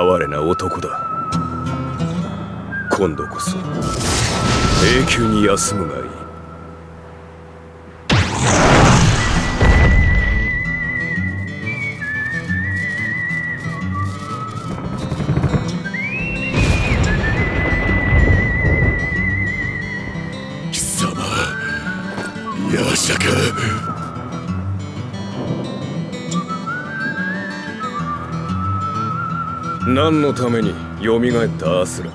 哀れな男だ。今度こそ永久に休むがいい。何のために蘇ったアスラ？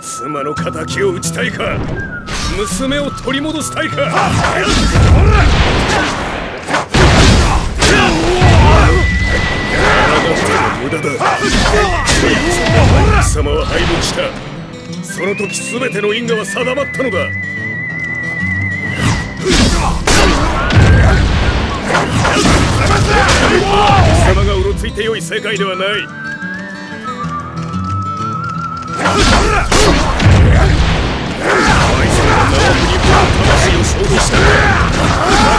妻の敵を討ちたいか娘を取り戻したいか無駄だ。貴様は敗北したその時全ての因果は定まったのだ。貴様がうろついてよい世界ではない愛する縄国魂を消費した分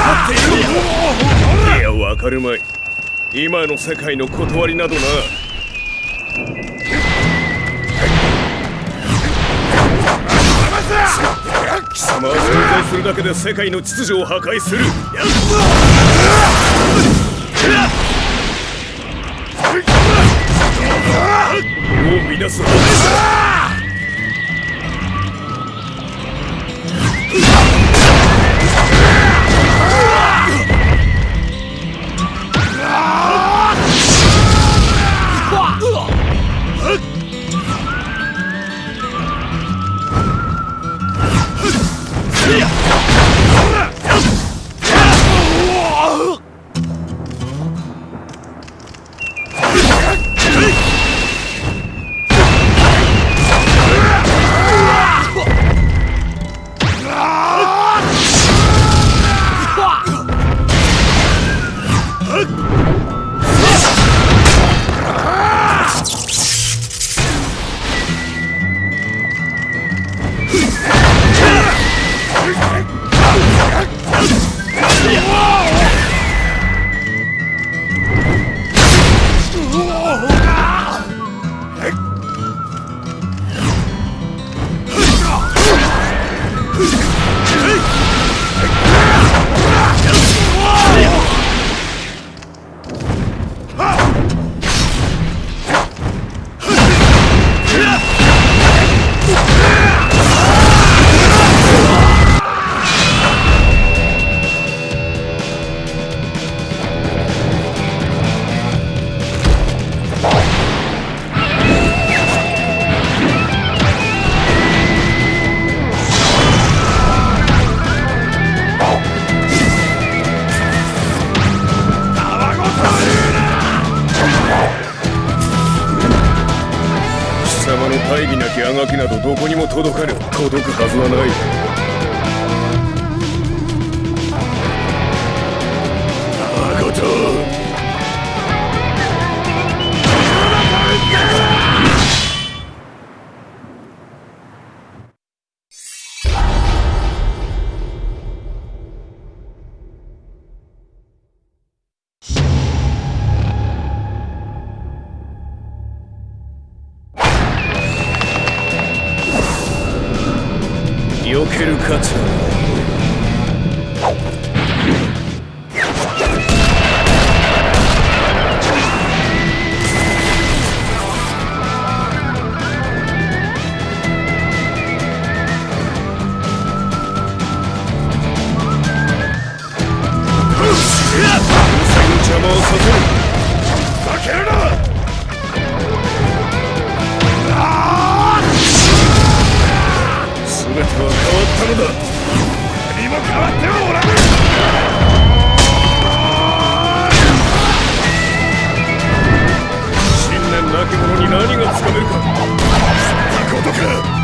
かっているいや分かるまい今の世界の断りなどな。貴様は存在するだけで世界の秩序を破壊する。世を乱す話だ届くはずはない。こと避ける価値はのだ何も変わってはおらぬ。信念なき者に何がつかめるか。そんなことか。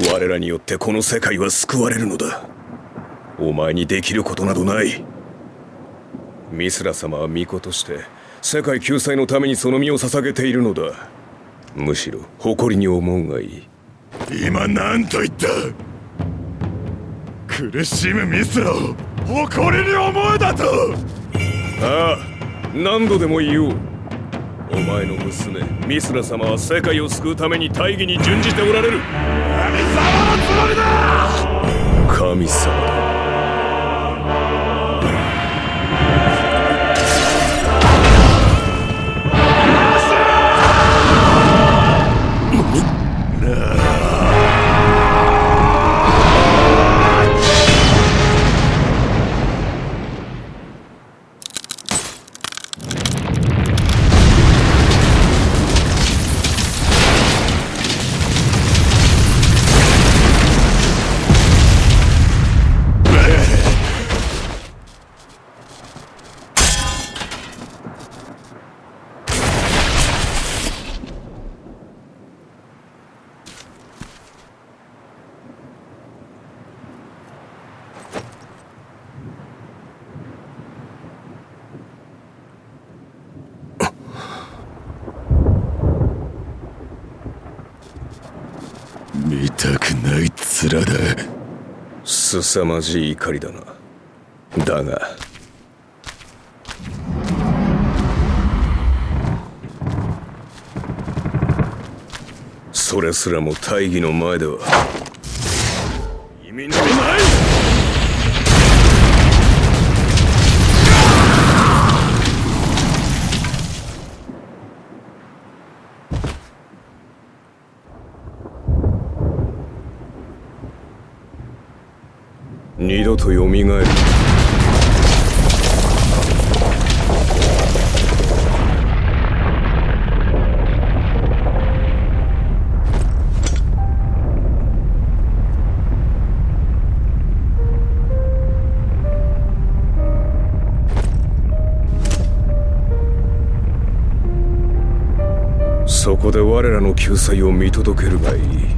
我らによってこの世界は救われるのだ。お前にできることなどない。ミスラ様は巫女として世界救済のためにその身を捧げているのだ。むしろ誇りに思うがいい。今何と言った？苦しむミスラを誇りに思うだと。ああ何度でも言おうお前の娘ミスラ様は世界を救うために大義に準じておられる。神様のつもりだ神様だ。たくない面だ。凄まじい怒りだな。だが。それすらも大義の前では。二度と蘇る。そこで我らの救済を見届けるがいい。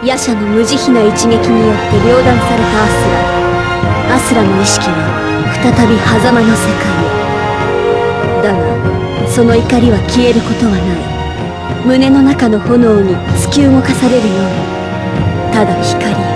夜叉の無慈悲な一撃によって両断されたアスラ。アスラの意識は再び狭間の世界へ。だがその怒りは消えることはない。胸の中の炎に突き動かされるようにただ光